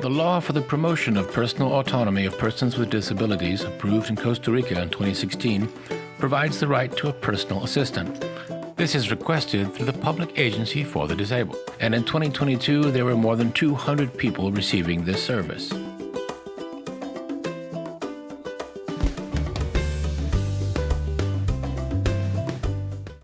The law for the promotion of personal autonomy of persons with disabilities, approved in Costa Rica in 2016, provides the right to a personal assistant. This is requested through the Public Agency for the Disabled, and in 2022 there were more than 200 people receiving this service.